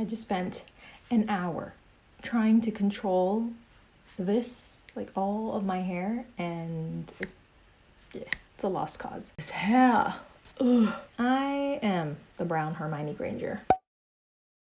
I just spent an hour trying to control this, like all of my hair, and it's, yeah, it's a lost cause. This hair. Ugh. I am the brown Hermione Granger.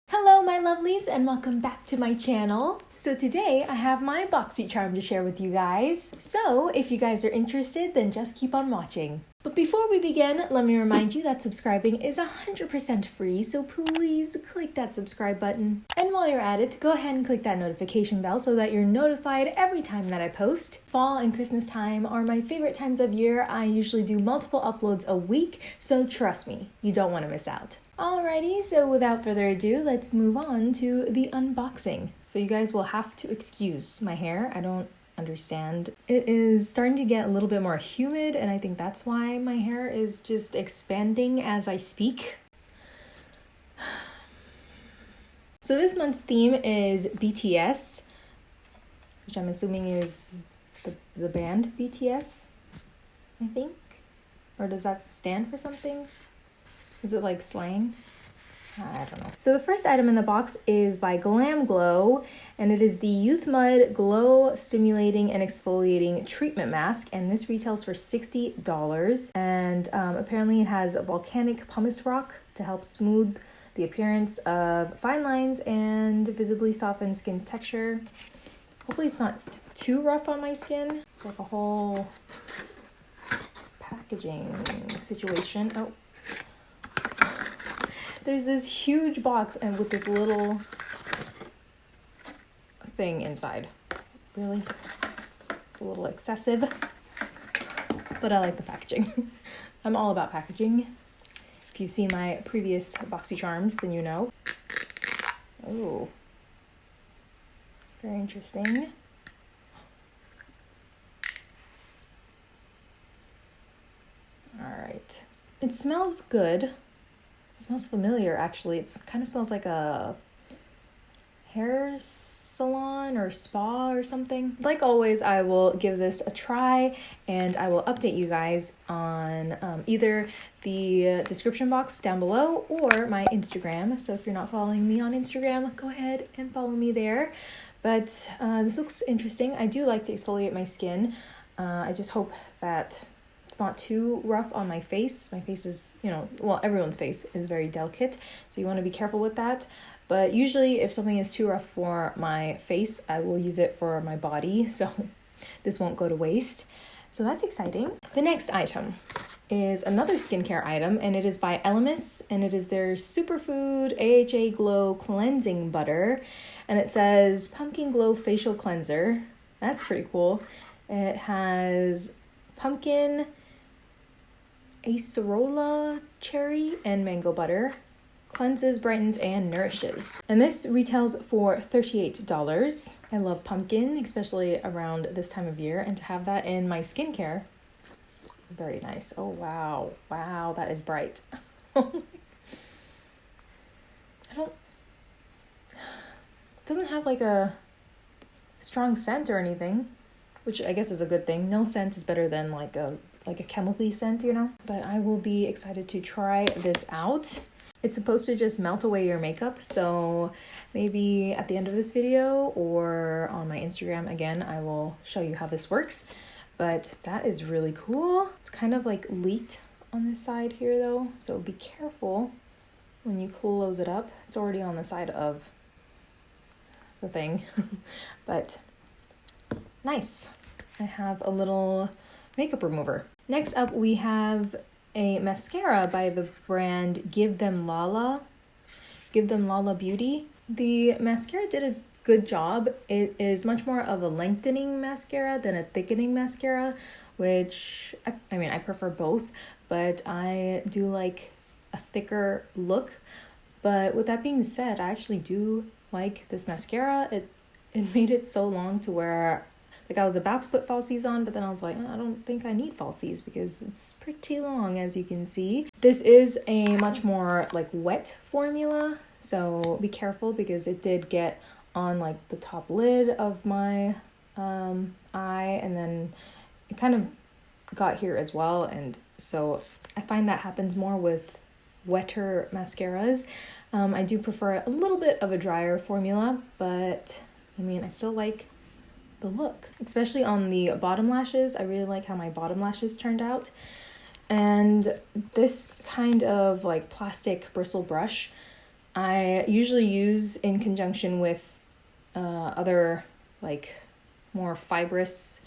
Hello, my lovelies, and welcome back to my channel. So, today I have my BoxyCharm to share with you guys. So, if you guys are interested, then just keep on watching. But before we begin, let me remind you that subscribing is 100% free, so please click that subscribe button. And while you're at it, go ahead and click that notification bell so that you're notified every time that I post. Fall and Christmas time are my favorite times of year. I usually do multiple uploads a week, so trust me, you don't want to miss out. Alrighty, so without further ado, let's move on to the unboxing. So you guys will have to excuse my hair. I don't understand. It is starting to get a little bit more humid, and I think that's why my hair is just expanding as I speak. So this month's theme is BTS, which I'm assuming is the, the band BTS, I think. Or does that stand for something? Is it like slang? I don't know. So the first item in the box is by Glam Glow, and it is the Youth Mud Glow Stimulating and Exfoliating Treatment Mask, and this retails for $60. And um, apparently it has a volcanic pumice rock to help smooth the appearance of fine lines and visibly soften skin's texture. Hopefully it's not too rough on my skin. It's like a whole packaging situation. Oh, there's this huge box and with this little thing inside. Really? It's a little excessive, but I like the packaging. I'm all about packaging. If you've seen my previous BoxyCharms, then you know. Oh, very interesting. All right. It smells good. Smells familiar actually. It kind of smells like a hair salon or spa or something. Like always, I will give this a try and I will update you guys on um, either the description box down below or my Instagram. So if you're not following me on Instagram, go ahead and follow me there. But uh, this looks interesting. I do like to exfoliate my skin. Uh, I just hope that it's not too rough on my face. My face is, you know, well, everyone's face is very delicate, so you want to be careful with that. But usually, if something is too rough for my face, I will use it for my body, so this won't go to waste. So that's exciting. The next item is another skincare item, and it is by Elemis, and it is their Superfood AHA Glow Cleansing Butter, and it says Pumpkin Glow Facial Cleanser. That's pretty cool. It has pumpkin, acerola cherry, and mango butter. Cleanses, brightens, and nourishes. And this retails for $38. I love pumpkin, especially around this time of year, and to have that in my skincare, very nice. Oh, wow. Wow, that is bright. I don't, doesn't have like a strong scent or anything, which I guess is a good thing. No scent is better than like a like a chemically scent, you know? But I will be excited to try this out. It's supposed to just melt away your makeup, so maybe at the end of this video or on my Instagram again, I will show you how this works. But that is really cool. It's kind of like leaked on this side here though, so be careful when you close it up. It's already on the side of the thing, but nice. I have a little makeup remover. Next up, we have a mascara by the brand Give Them Lala. Give Them Lala Beauty. The mascara did a good job. It is much more of a lengthening mascara than a thickening mascara, which I, I mean, I prefer both, but I do like a thicker look. But with that being said, I actually do like this mascara. It it made it so long to where like I was about to put falsies on, but then I was like, oh, I don't think I need falsies because it's pretty long as you can see. This is a much more like wet formula, so be careful because it did get on like the top lid of my um, eye and then it kind of got here as well and so I find that happens more with wetter mascaras Um, I do prefer a little bit of a drier formula, but I mean, I still like the look, especially on the bottom lashes. I really like how my bottom lashes turned out. And this kind of like plastic bristle brush, I usually use in conjunction with uh, other like more fibrous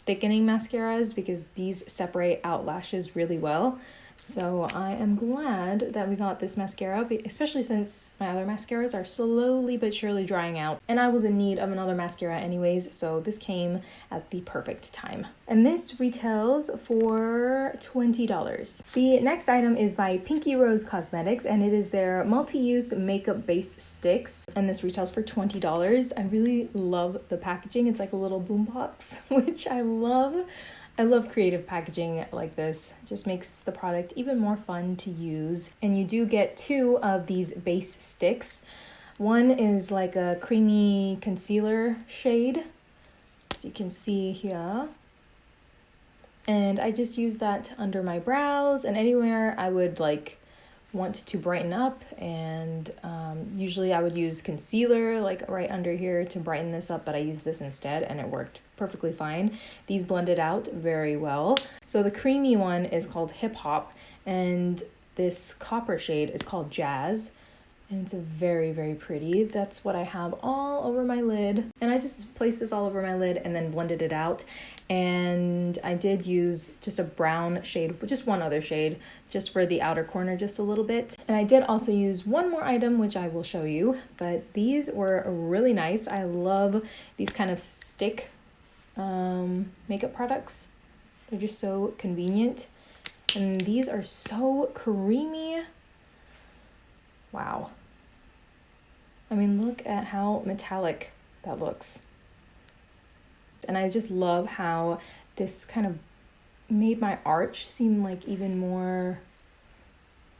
thickening mascaras because these separate out lashes really well. So I am glad that we got this mascara, especially since my other mascaras are slowly but surely drying out. And I was in need of another mascara anyways, so this came at the perfect time. And this retails for $20. The next item is by Pinky Rose Cosmetics, and it is their multi-use makeup base sticks. And this retails for $20. I really love the packaging. It's like a little boombox, which I love. I love creative packaging like this. It just makes the product even more fun to use. And you do get two of these base sticks. One is like a creamy concealer shade, as you can see here. And I just use that under my brows and anywhere I would like want to brighten up and um, usually I would use concealer like right under here to brighten this up but I used this instead and it worked perfectly fine. These blended out very well. So the creamy one is called Hip Hop and this copper shade is called Jazz and it's very very pretty. That's what i have all over my lid. And i just placed this all over my lid and then blended it out. And i did use just a brown shade just one other shade just for the outer corner just a little bit. And i did also use one more item which i will show you. But these were really nice. I love these kind of stick um, makeup products. They're just so convenient. And these are so creamy. Wow I mean, look at how metallic that looks. And I just love how this kind of made my arch seem like even more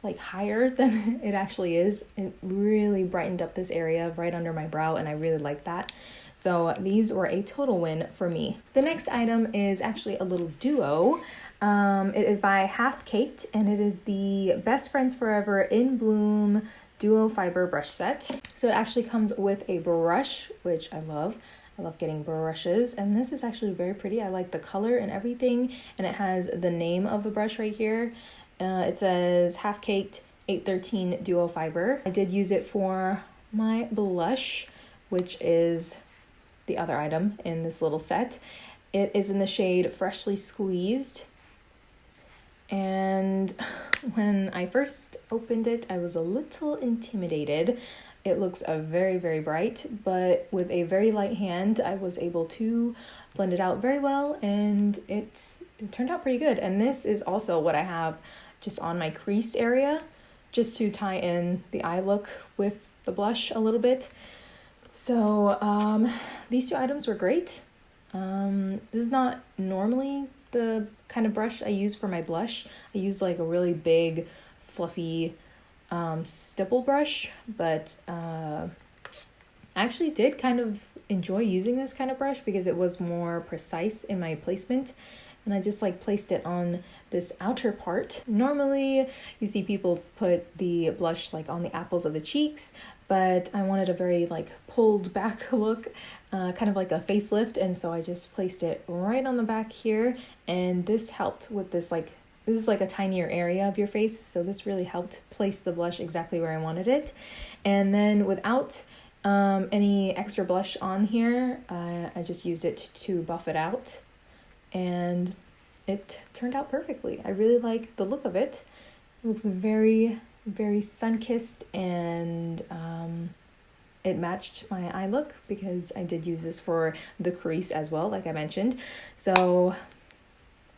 like higher than it actually is. It really brightened up this area right under my brow and I really like that. So these were a total win for me. The next item is actually a little duo. Um, it is by Half Caked and it is the Best Friends Forever in Bloom duo fiber brush set. So it actually comes with a brush, which I love. I love getting brushes and this is actually very pretty. I like the color and everything and it has the name of the brush right here. Uh, it says half caked 813 duo fiber. I did use it for my blush which is the other item in this little set. It is in the shade Freshly Squeezed and when I first opened it, I was a little intimidated. It looks a very, very bright, but with a very light hand, I was able to blend it out very well and it, it turned out pretty good. And this is also what I have just on my crease area, just to tie in the eye look with the blush a little bit. So um, these two items were great. Um, this is not normally the kind of brush I use for my blush. I use like a really big, fluffy um, stipple brush, but uh, I actually did kind of enjoy using this kind of brush because it was more precise in my placement and I just like placed it on this outer part. Normally you see people put the blush like on the apples of the cheeks, but I wanted a very like pulled back look, uh, kind of like a facelift, and so I just placed it right on the back here, and this helped with this like this is like a tinier area of your face, so this really helped place the blush exactly where I wanted it. And then without um, any extra blush on here, uh, I just used it to buff it out and it turned out perfectly. I really like the look of it. It looks very, very sun kissed and um, it matched my eye look because I did use this for the crease as well, like I mentioned. So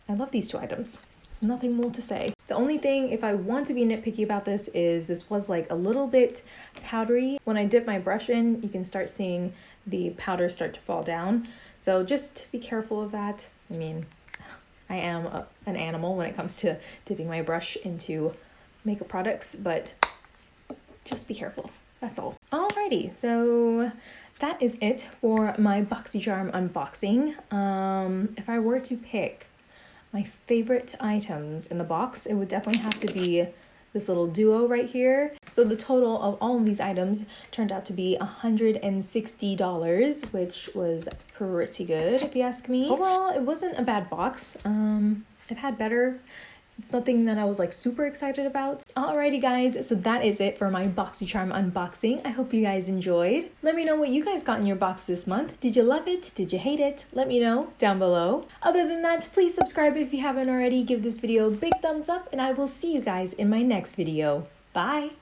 I love these two items. There's nothing more to say. The only thing, if I want to be nitpicky about this, is this was like a little bit powdery. When I dip my brush in, you can start seeing the powder start to fall down. So just be careful of that. I mean, I am a, an animal when it comes to dipping my brush into makeup products, but just be careful. That's all. Alrighty, so that is it for my BoxyCharm unboxing. Um, if I were to pick my favorite items in the box, it would definitely have to be this little duo right here. So the total of all of these items turned out to be $160, which was pretty good if you ask me. Overall, it wasn't a bad box. Um, I've had better. It's nothing that I was like super excited about. Alrighty guys, so that is it for my BoxyCharm unboxing. I hope you guys enjoyed. Let me know what you guys got in your box this month. Did you love it? Did you hate it? Let me know down below. Other than that, please subscribe if you haven't already. Give this video a big thumbs up and I will see you guys in my next video. Bye!